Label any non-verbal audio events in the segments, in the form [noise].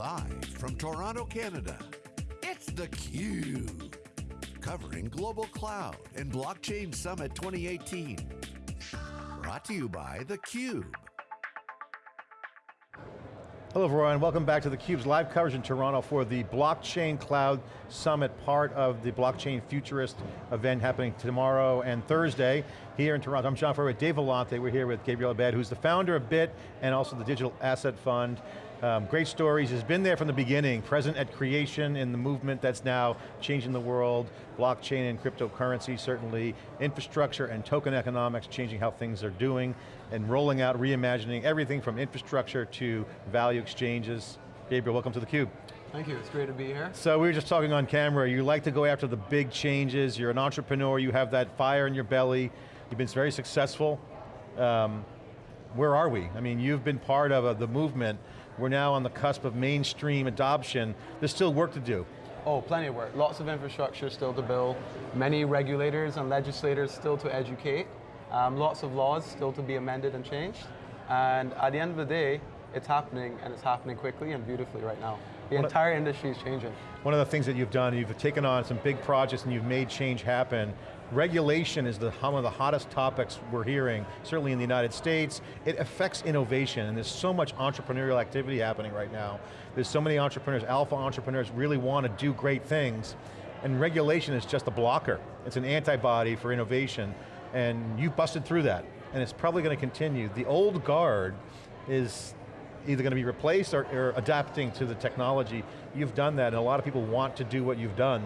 Live from Toronto, Canada, it's theCUBE. Covering Global Cloud and Blockchain Summit 2018. Brought to you by theCUBE. Hello everyone, welcome back to theCUBE's live coverage in Toronto for the Blockchain Cloud Summit, part of the Blockchain Futurist event happening tomorrow and Thursday here in Toronto. I'm John Furrier with Dave Vellante. We're here with Gabriel Abed, who's the founder of Bitt and also the Digital Asset Fund. Um, great stories, has been there from the beginning, present at creation in the movement that's now changing the world, blockchain and cryptocurrency certainly, infrastructure and token economics changing how things are doing, and rolling out, reimagining everything from infrastructure to value exchanges. Gabriel, welcome to theCUBE. Thank you, it's great to be here. So we were just talking on camera, you like to go after the big changes, you're an entrepreneur, you have that fire in your belly, you've been very successful. Um, where are we? I mean, you've been part of uh, the movement, we're now on the cusp of mainstream adoption. There's still work to do. Oh, plenty of work. Lots of infrastructure still to build. Many regulators and legislators still to educate. Um, lots of laws still to be amended and changed. And at the end of the day, it's happening and it's happening quickly and beautifully right now. The one entire industry is changing. One of the things that you've done, you've taken on some big projects and you've made change happen. Regulation is the, one of the hottest topics we're hearing, certainly in the United States. It affects innovation and there's so much entrepreneurial activity happening right now. There's so many entrepreneurs, alpha entrepreneurs really want to do great things and regulation is just a blocker. It's an antibody for innovation and you've busted through that and it's probably going to continue. The old guard is either going to be replaced or, or, adapting to the technology. You've done that and a lot of people want to do what you've done.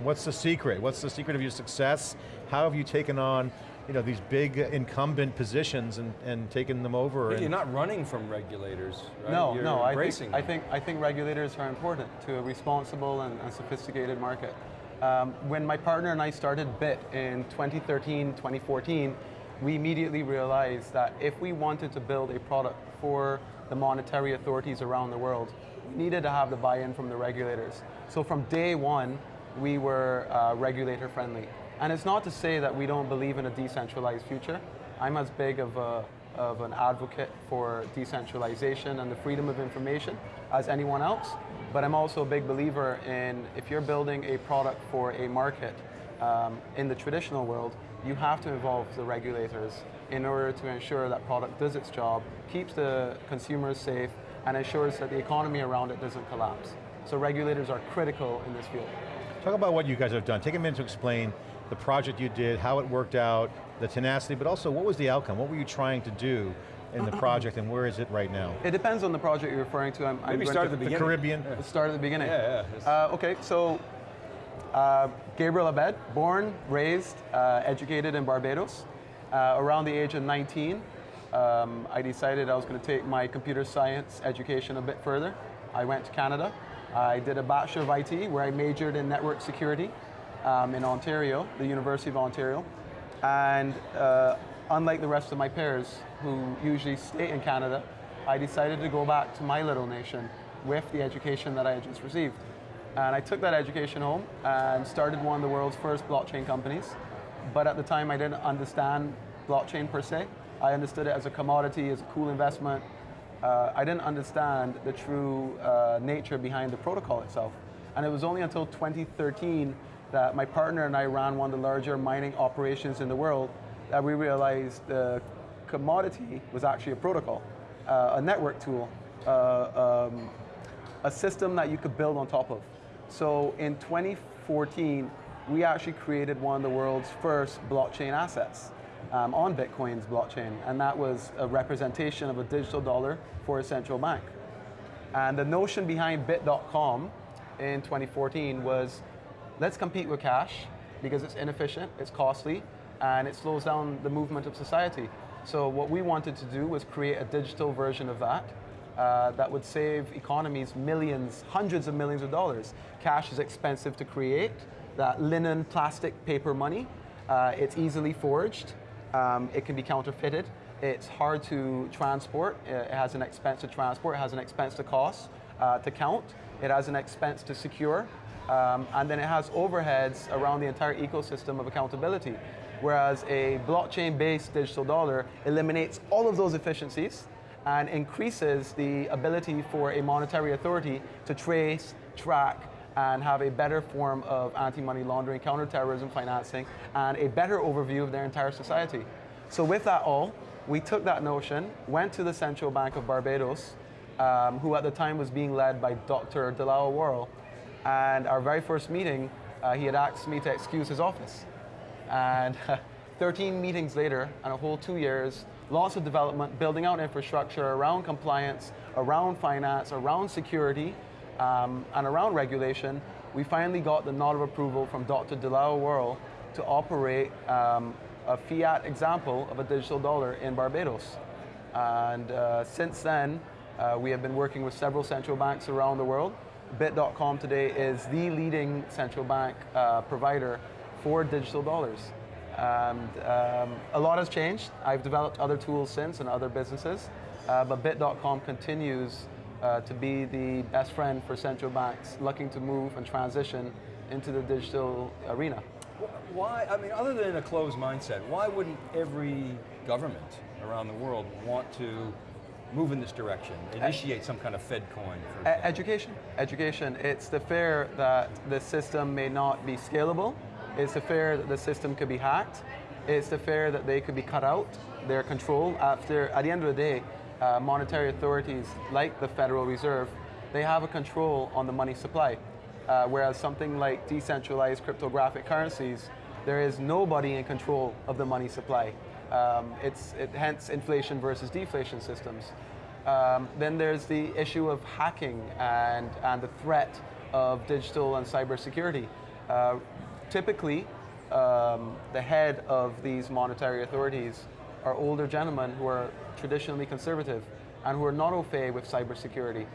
What's the secret? What's the secret of your success? How have you taken on you know, these big incumbent positions and, and taken them over? You're not running from regulators, right? No, You're no, I think, I think, I think regulators are important to a responsible and, and sophisticated market. Um, when my partner and I started Bitt in 2013, 2014, we immediately realized that if we wanted to build a product for the monetary authorities around the world, we needed to have the buy-in from the regulators. So from day one, we were uh, regulator friendly. And it's not to say that we don't believe in a decentralized future. I'm as big of, a, of an advocate for decentralization and the freedom of information as anyone else, but I'm also a big believer in if you're building a product for a market um, in the traditional world, you have to involve the regulators in order to ensure that product does its job, keeps the consumers safe, and ensures that the economy around it doesn't collapse. So regulators are critical in this field. Talk about what you guys have done. Take a minute to explain the project you did, how it worked out, the tenacity, but also what was the outcome? What were you trying to do in the project and where is it right now? It depends on the project you're referring to. I'm, Maybe I'm start at the beginning. The Caribbean? Yeah. Start at the beginning. Yeah, yeah. Uh, okay, so uh, Gabriel Abed, born, raised, uh, educated in Barbados. Uh, around the age of 19, um, I decided I was going to take my computer science education a bit further. I went to Canada, I did a Bachelor of IT where I majored in network security um, in Ontario, the University of Ontario. And uh, unlike the rest of my peers who usually stay in Canada, I decided to go back to my little nation with the education that I had just received. And I took that education home and started one of the world's first blockchain companies. But at the time I didn't understand blockchain per se. I understood it as a commodity, as a cool investment, uh, I didn't understand the true uh, nature behind the protocol itself. And it was only until 2013 that my partner and I ran one of the larger mining operations in the world that we realized the commodity was actually a protocol, uh, a network tool, uh, um, a system that you could build on top of. So in 2014, we actually created one of the world's first blockchain assets um, on Bitcoin's blockchain, and that was a representation of a digital dollar for a central bank. And the notion behind Bitt.com in 2014 was, let's compete with cash because it's inefficient, it's costly, and it slows down the movement of society. So what we wanted to do was create a digital version of that uh, that would save economies millions, hundreds of millions of dollars. Cash is expensive to create, that linen, plastic, paper money. Uh, it's easily forged, um, it can be counterfeited. It's hard to transport. It has an expense to transport. It has an expense to cost, uh, to count. It has an expense to secure. Um, and then it has overheads around the entire ecosystem of accountability. Whereas a blockchain-based digital dollar eliminates all of those efficiencies and increases the ability for a monetary authority to trace, track, and have a better form of anti-money laundering, counterterrorism financing, and a better overview of their entire society. So with that all, we took that notion, went to the Central Bank of Barbados, um, who at the time was being led by Dr. DeLisle Worrell, and our very first meeting, uh, he had asked me to excuse his office. And [laughs] 13 meetings later, and a whole two years, lots of development, building out infrastructure around compliance, around finance, around security, um, and around regulation, we finally got the nod of approval from Dr. DeLisle Worrell to operate um, a fiat example of a digital dollar in Barbados. And uh, since then, uh, we have been working with several central banks around the world. Bitt.com today is the leading central bank uh, provider for digital dollars. And um, a lot has changed. I've developed other tools since and other businesses, uh, but Bitt.com continues uh, to be the best friend for central banks looking to move and transition into the digital arena. Why, I mean, other than a closed mindset, why wouldn't every government around the world want to move in this direction, initiate some kind of Fed coin? Education, education. It's the fear that the system may not be scalable. It's the fear that the system could be hacked. It's the fear that they could be cut out, their control. After, at the end of the day, uh, monetary authorities like the Federal Reserve, they have a control on the money supply. Uh, whereas something like decentralized cryptographic currencies, there is nobody in control of the money supply. Um, it's it, hence inflation versus deflation systems. Um, then there's the issue of hacking and, and the threat of digital and cybersecurity. Uh, typically, um, the head of these monetary authorities are older gentlemen who are traditionally conservative and who are not au fait with cybersecurity.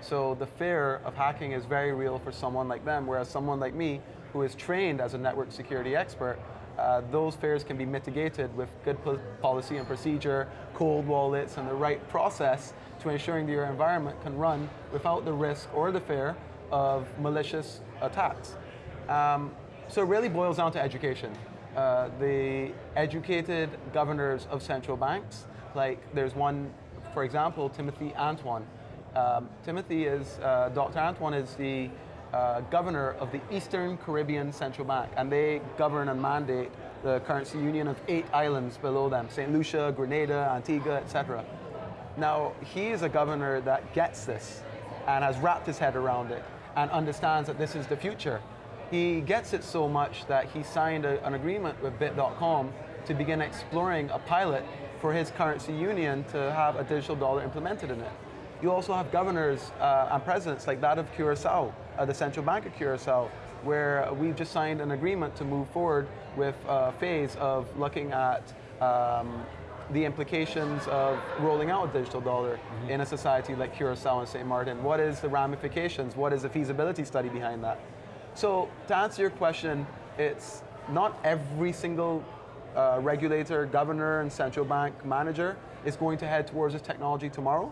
So the fear of hacking is very real for someone like them, whereas someone like me, who is trained as a network security expert, uh, those fears can be mitigated with good policy and procedure, cold wallets, and the right process to ensuring that your environment can run without the risk or the fear of malicious attacks. Um, so it really boils down to education. Uh, the educated governors of central banks, like there's one, for example, Timothy Antoine, um, Timothy is, uh, Dr. Antoine is the uh, governor of the Eastern Caribbean Central Bank, and they govern and mandate the currency union of eight islands below them, St. Lucia, Grenada, Antigua, etc. Now, he is a governor that gets this and has wrapped his head around it and understands that this is the future. He gets it so much that he signed a, an agreement with Bitt.com to begin exploring a pilot for his currency union to have a digital dollar implemented in it. You also have governors uh, and presidents like that of Curacao, uh, the Central Bank of Curacao, where we've just signed an agreement to move forward with a phase of looking at um, the implications of rolling out a digital dollar mm -hmm. in a society like Curacao and St. Martin. What is the ramifications? What is the feasibility study behind that? So to answer your question, it's not every single uh, regulator, governor, and central bank manager is going to head towards this technology tomorrow.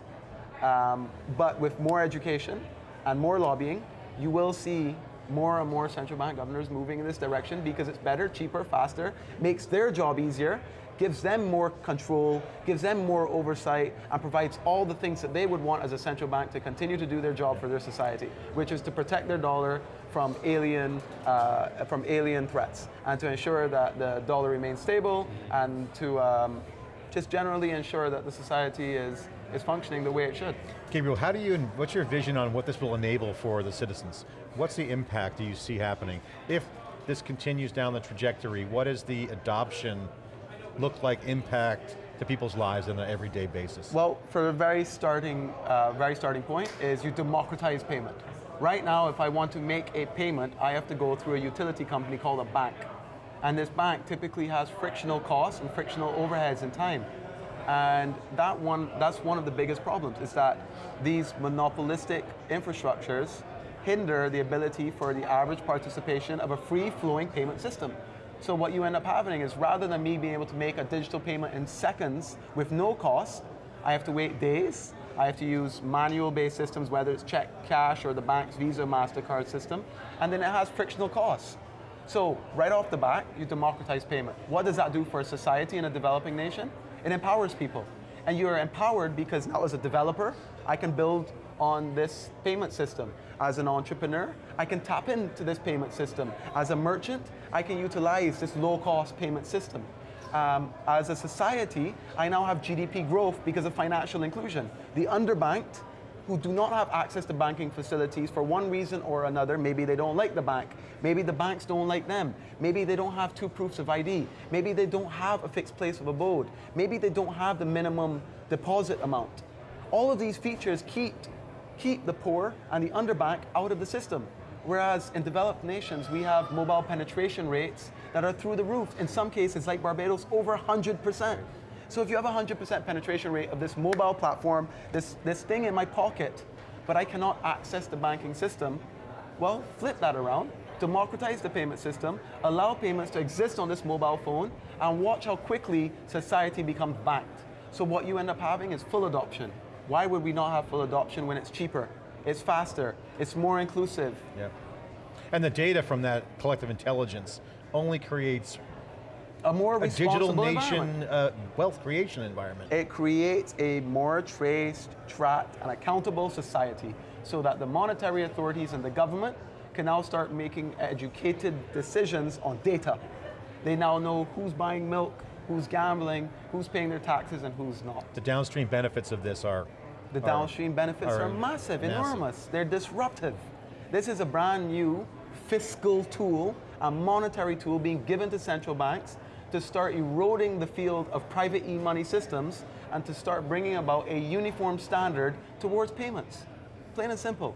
Um, but with more education and more lobbying, you will see more and more central bank governors moving in this direction because it's better, cheaper, faster, makes their job easier, gives them more control, gives them more oversight, and provides all the things that they would want as a central bank to continue to do their job for their society, which is to protect their dollar from alien, uh, from alien threats, and to ensure that the dollar remains stable, and to um, just generally ensure that the society is is functioning the way it should. Gabriel, how do you, what's your vision on what this will enable for the citizens? What's the impact do you see happening? If this continues down the trajectory, what is the adoption look like impact to people's lives on an everyday basis? Well, for a very starting, uh, very starting point is you democratize payment. Right now, if I want to make a payment, I have to go through a utility company called a bank. And this bank typically has frictional costs and frictional overheads and time. And that one, that's one of the biggest problems, is that these monopolistic infrastructures hinder the ability for the average participation of a free-flowing payment system. So what you end up having is rather than me being able to make a digital payment in seconds with no cost, I have to wait days, I have to use manual-based systems, whether it's check, cash, or the bank's Visa, MasterCard system, and then it has frictional costs. So right off the bat, you democratize payment. What does that do for a society in a developing nation? It empowers people. And you're empowered because now as a developer, I can build on this payment system. As an entrepreneur, I can tap into this payment system. As a merchant, I can utilize this low cost payment system. Um, as a society, I now have GDP growth because of financial inclusion. The underbanked who do not have access to banking facilities for one reason or another. Maybe they don't like the bank. Maybe the banks don't like them. Maybe they don't have two proofs of ID. Maybe they don't have a fixed place of abode. Maybe they don't have the minimum deposit amount. All of these features keep, keep the poor and the underbank out of the system. Whereas in developed nations, we have mobile penetration rates that are through the roof. In some cases, like Barbados, over 100%. So if you have a 100% penetration rate of this mobile platform, this, this thing in my pocket, but I cannot access the banking system, well, flip that around, democratize the payment system, allow payments to exist on this mobile phone, and watch how quickly society becomes banked. So what you end up having is full adoption. Why would we not have full adoption when it's cheaper? It's faster, it's more inclusive. Yeah. And the data from that collective intelligence only creates a more a digital nation uh, wealth creation environment. It creates a more traced, tracked, and accountable society so that the monetary authorities and the government can now start making educated decisions on data. They now know who's buying milk, who's gambling, who's paying their taxes, and who's not. The downstream benefits of this are The downstream benefits are are, massive, massive. enormous. They're disruptive. This is a brand new fiscal tool, a monetary tool being given to central banks to start eroding the field of private e-money systems and to start bringing about a uniform standard towards payments. Plain and simple.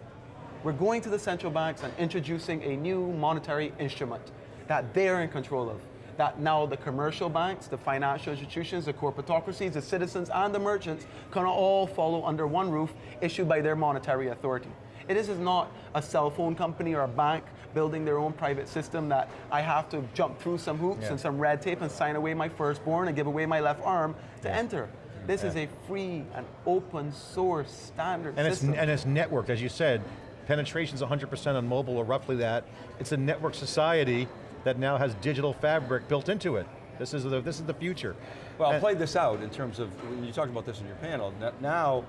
We're going to the central banks and introducing a new monetary instrument that they're in control of. That now the commercial banks, the financial institutions, the corporatocracies, the citizens, and the merchants can all follow under one roof issued by their monetary authority. It is not a cell phone company or a bank building their own private system that I have to jump through some hoops Yeah. and some red tape and sign away my firstborn and give away my left arm to Yeah. enter. This is a free and open source standard And it's, system. and it's networked, as you said. Penetration's 100% on mobile, or roughly that. It's a network society that now has digital fabric built into it. This is the, this is the future. Well, And- play this out in terms of, when you talked about this in your panel, now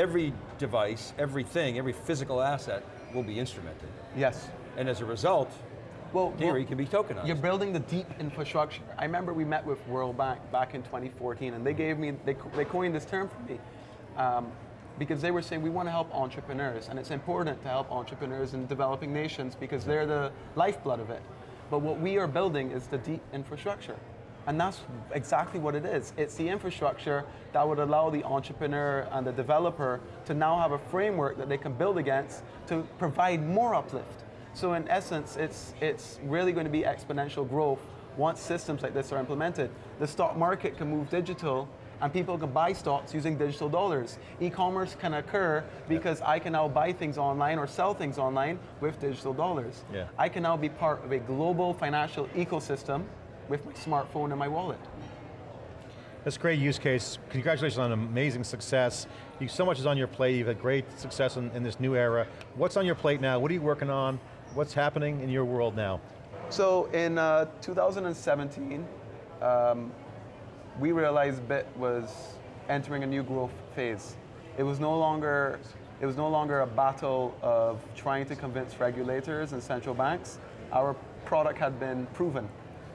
every device, everything, every physical asset will be instrumented. yes. And as a result, Well, theory well, can be tokenized. You're building the deep infrastructure. I remember we met with World Bank back in 2014, and they gave me, they, they coined this term for me, um, because they were saying we want to help entrepreneurs, and it's important to help entrepreneurs in developing nations because they're the lifeblood of it. But what we are building is the deep infrastructure. And that's exactly what it is. It's the infrastructure that would allow the entrepreneur and the developer to now have a framework that they can build against to provide more uplift. So in essence, it's, it's really going to be exponential growth once systems like this are implemented. The stock market can move digital and people can buy stocks using digital dollars. E-commerce can occur because I can now buy things online or sell things online with digital dollars. Yeah. I can now be part of a global financial ecosystem with my smartphone and my wallet. That's a great use case. Congratulations on amazing success. You, so much is on your plate. You've had great success in, in this new era. What's on your plate now? What are you working on? What's happening in your world now? So in uh, 2017, um, we realized Bitt was entering a new growth phase. It was no longer it was no longer a battle of trying to convince regulators and central banks. Our product had been proven.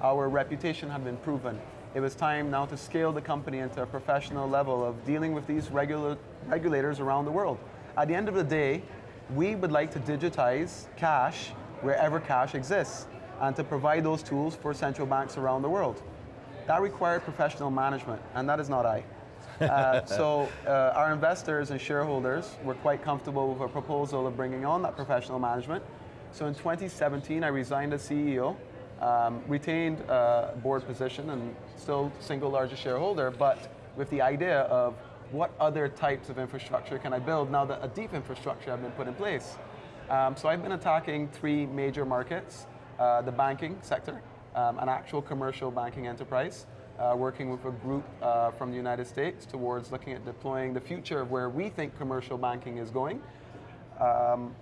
Our reputation had been proven. It was time now to scale the company into a professional level of dealing with these regula- regulators around the world. At the end of the day, we would like to digitize cash wherever cash exists and to provide those tools for central banks around the world. That required professional management, and that is not I. Uh, [laughs] so uh, our investors and shareholders were quite comfortable with a proposal of bringing on that professional management. So in 2017, I resigned as CEO, um, retained a board position, and still single largest shareholder, but with the idea of what other types of infrastructure can I build now that a deep infrastructure has been put in place. Um, so I've been attacking three major markets, uh, the banking sector, um, an actual commercial banking enterprise, uh, working with a group uh, from the United States towards looking at deploying the future of where we think commercial banking is going. Um,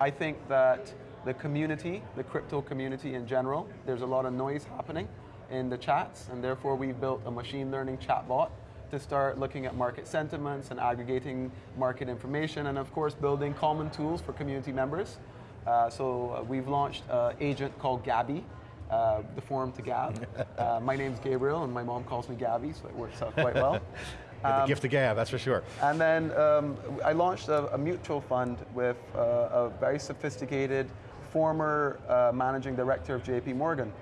I think that the community, the crypto community in general, there's a lot of noise happening in the chats, and therefore we've built a machine learning chatbot to start looking at market sentiments and aggregating market information, and of course, building common tools for community members. Uh, so uh, we've launched an agent called Gabby, uh, the forum to Gab. [laughs] Uh, my name's Gabriel, and my mom calls me Gabby, so it works out quite well. [laughs] Got the gift of gab, that's for sure. And then um, I launched a, a mutual fund with uh, a very sophisticated former uh, managing director of JP Morgan,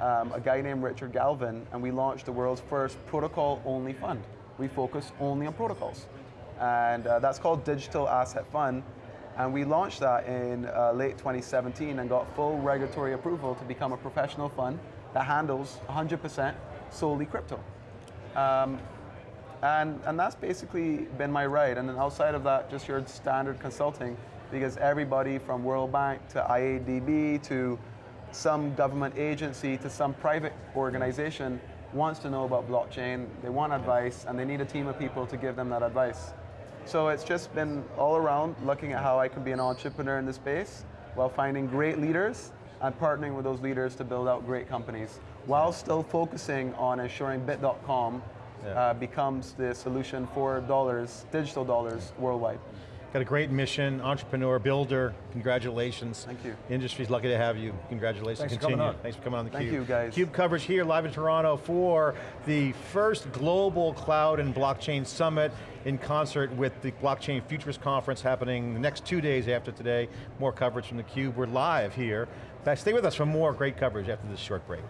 um, a guy named Richard Galvin, and we launched the world's first protocol-only fund. We focus only on protocols. And uh, that's called Digital Asset Fund. And we launched that in uh, late 2017 and got full regulatory approval to become a professional fund that handles 100% solely crypto. Um, and, and that's basically been my ride. And then outside of that, just your standard consulting, because everybody from World Bank to IADB to some government agency to some private organization wants to know about blockchain, they want advice, and they need a team of people to give them that advice. So it's just been all around looking at how I can be an entrepreneur in this space while finding great leaders and partnering with those leaders to build out great companies while still focusing on ensuring bitt.com Yeah. uh, becomes the solution for dollars, digital dollars worldwide. Got a great mission, entrepreneur, builder, congratulations. Thank you. Industry's lucky to have you, congratulations. Thanks for coming on. Thanks for coming on theCUBE. Thank you, guys. CUBE coverage here live in Toronto for the first Global Cloud and Blockchain Summit in concert with the Blockchain Futurist Conference happening the next two days after today. More coverage from theCUBE, we're live here. Stay with us for more great coverage after this short break.